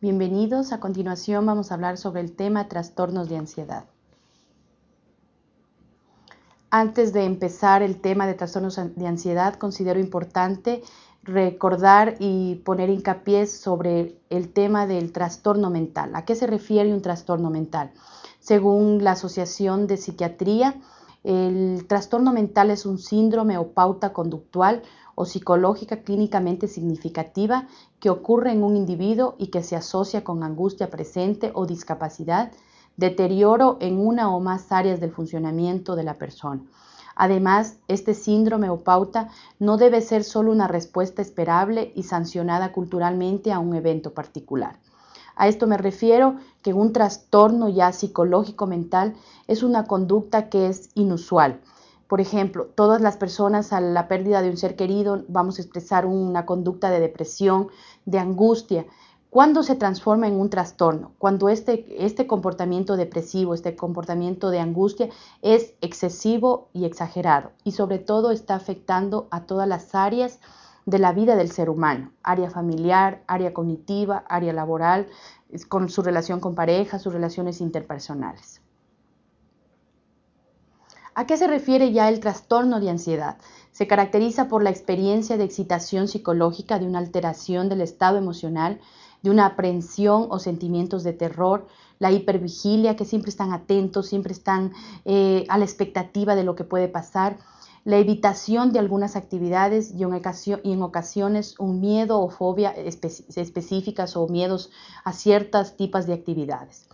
Bienvenidos. A continuación vamos a hablar sobre el tema trastornos de ansiedad. Antes de empezar el tema de trastornos de ansiedad, considero importante recordar y poner hincapié sobre el tema del trastorno mental. ¿A qué se refiere un trastorno mental? Según la Asociación de Psiquiatría, el trastorno mental es un síndrome o pauta conductual o psicológica clínicamente significativa que ocurre en un individuo y que se asocia con angustia presente o discapacidad, deterioro en una o más áreas del funcionamiento de la persona. Además, este síndrome o pauta no debe ser solo una respuesta esperable y sancionada culturalmente a un evento particular. A esto me refiero que un trastorno ya psicológico mental es una conducta que es inusual, por ejemplo, todas las personas a la pérdida de un ser querido vamos a expresar una conducta de depresión, de angustia. ¿Cuándo se transforma en un trastorno? Cuando este, este comportamiento depresivo, este comportamiento de angustia es excesivo y exagerado y sobre todo está afectando a todas las áreas de la vida del ser humano, área familiar, área cognitiva, área laboral, con su relación con pareja, sus relaciones interpersonales. ¿A qué se refiere ya el trastorno de ansiedad? Se caracteriza por la experiencia de excitación psicológica, de una alteración del estado emocional, de una aprensión o sentimientos de terror, la hipervigilia, que siempre están atentos, siempre están eh, a la expectativa de lo que puede pasar, la evitación de algunas actividades y en, ocasiones un miedo o fobia específicas o miedos a ciertas tipos de actividades.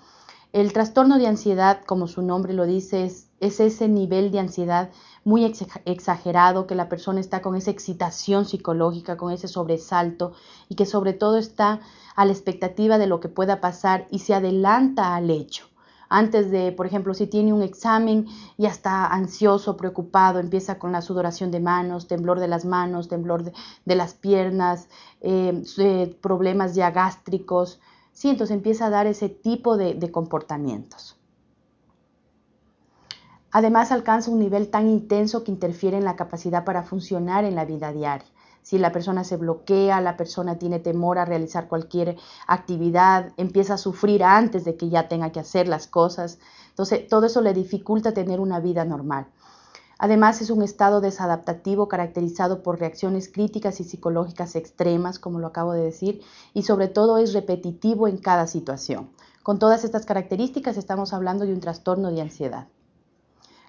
El trastorno de ansiedad, como su nombre lo dice, es, ese nivel de ansiedad muy exagerado que la persona está con esa excitación psicológica, con ese sobresalto y que sobre todo está a la expectativa de lo que pueda pasar y se adelanta al hecho. Antes de, por ejemplo, si tiene un examen, ya está ansioso, preocupado, empieza con la sudoración de manos, temblor de las manos, temblor de, las piernas, eh, eh, problemas ya gástricos, ¿sí? Entonces empieza a dar ese tipo de, comportamientos. Además alcanza un nivel tan intenso que interfiere en la capacidad para funcionar en la vida diaria. Si la persona se bloquea, la persona tiene temor a realizar cualquier actividad, empieza a sufrir antes de que ya tenga que hacer las cosas. Entonces, todo eso le dificulta tener una vida normal. Además, es un estado desadaptativo caracterizado por reacciones críticas y psicológicas extremas, como lo acabo de decir, y sobre todo es repetitivo en cada situación. Con todas estas características estamos hablando de un trastorno de ansiedad.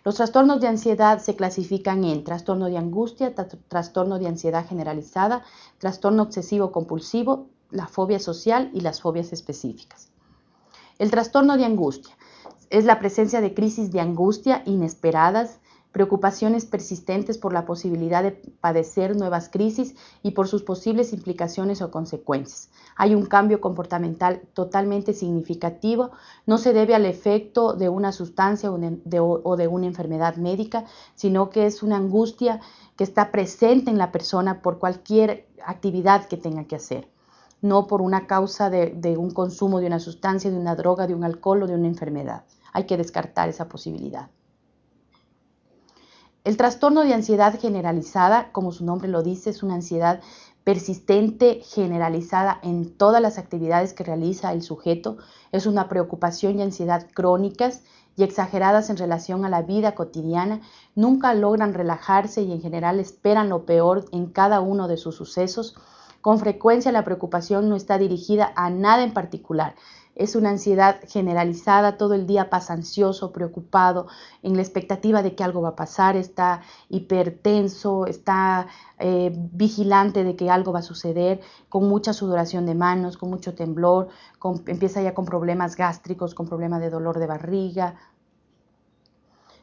Los trastornos de ansiedad se clasifican en trastorno de angustia, trastorno de ansiedad generalizada, trastorno obsesivo compulsivo, la fobia social y las fobias específicas. El trastorno de angustia es la presencia de crisis de angustia inesperadas, preocupaciones persistentes por la posibilidad de padecer nuevas crisis y por sus posibles implicaciones o consecuencias. Hay un cambio comportamental totalmente significativo, no se debe al efecto de una sustancia o de, una enfermedad médica, sino que es una angustia que está presente en la persona por cualquier actividad que tenga que hacer no por una causa de, un consumo de una sustancia, de una droga, de un alcohol o de una enfermedad. Hay que descartar esa posibilidad. El trastorno de ansiedad generalizada, como su nombre lo dice, es una ansiedad persistente, generalizada en todas las actividades que realiza el sujeto. Es una preocupación y ansiedad crónicas y exageradas en relación a la vida cotidiana. Nunca logran relajarse y en general esperan lo peor en cada uno de sus sucesos. Con frecuencia la preocupación no está dirigida a nada en particular, es una ansiedad generalizada, todo el día pasa ansioso, preocupado, en la expectativa de que algo va a pasar, está hipertenso, está eh, vigilante de que algo va a suceder, con mucha sudoración de manos, con mucho temblor, empieza ya con problemas gástricos, con problemas de dolor de barriga.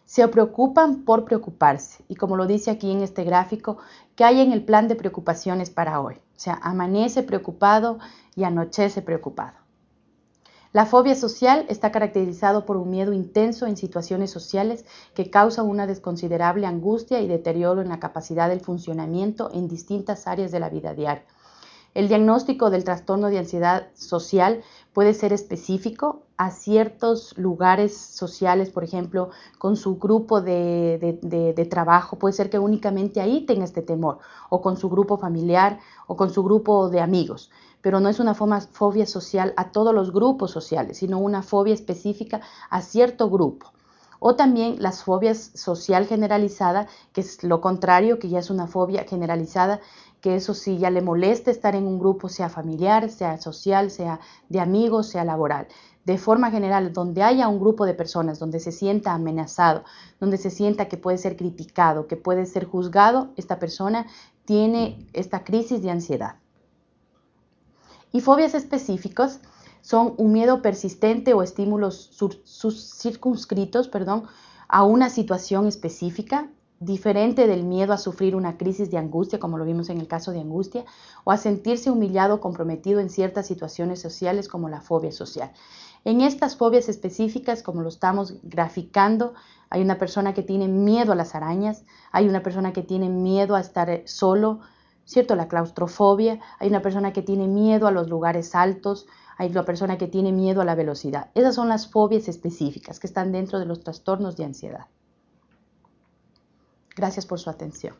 Se preocupan por preocuparse y como lo dice aquí en este gráfico, ¿qué hay en el plan de preocupaciones para hoy? O sea, amanece preocupado y anochece preocupado. La fobia social está caracterizado por un miedo intenso en situaciones sociales que causa una desconsiderable angustia y deterioro en la capacidad del funcionamiento en distintas áreas de la vida diaria. El diagnóstico del trastorno de ansiedad social puede ser específico a ciertos lugares sociales, por ejemplo, con su grupo de, de, trabajo. Puede ser que únicamente ahí tenga este temor, o con su grupo familiar, o con su grupo de amigos pero no es una fobia social a todos los grupos sociales, sino una fobia específica a cierto grupo. O también las fobias social generalizada, que es lo contrario, que ya es una fobia generalizada, que eso sí ya le molesta estar en un grupo, sea familiar, sea social, sea de amigos, sea laboral. De forma general, donde haya un grupo de personas, donde se sienta amenazado, donde se sienta que puede ser criticado, que puede ser juzgado, esta persona tiene esta crisis de ansiedad. Y fobias específicas son un miedo persistente o estímulos circunscritos perdón, a una situación específica, diferente del miedo a sufrir una crisis de angustia, como lo vimos en el caso de angustia, o a sentirse humillado o comprometido en ciertas situaciones sociales como la fobia social. En estas fobias específicas, como lo estamos graficando, hay una persona que tiene miedo a las arañas, hay una persona que tiene miedo a estar solo, ¿cierto? La claustrofobia, hay una persona que tiene miedo a los lugares altos, hay una persona que tiene miedo a la velocidad. Esas son las fobias específicas que están dentro de los trastornos de ansiedad. Gracias por su atención.